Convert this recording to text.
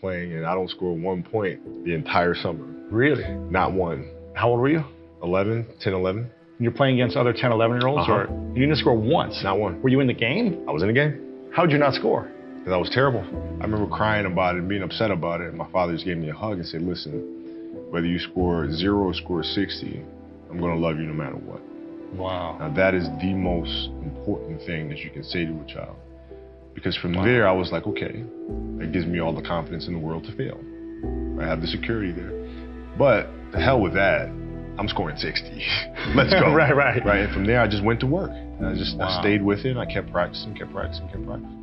playing, and I don't score one point the entire summer. Really? Not one. How old were you? 11, 10, 11. You're playing against other 10, 11 year olds, Uh-huh. or you didn't score once? Not one. Were you in the game? I was in the game How'd you not score? because I was terrible. I remember crying about it and being upset about it. And my father just gave me a hug and said, "Listen, whether you score zero or score 60, I'm gonna love you no matter what." Wow. Now that is the most important thing that you can say to a child. Because from there I was like, okay, that gives me all the confidence in the world to fail. I have the security there. But the hell with that. I'm scoring 60. Let's go. Right, right. Right. And from there I just went to work. And I just Wow. I stayed with it. I kept practicing, kept practicing, kept practicing.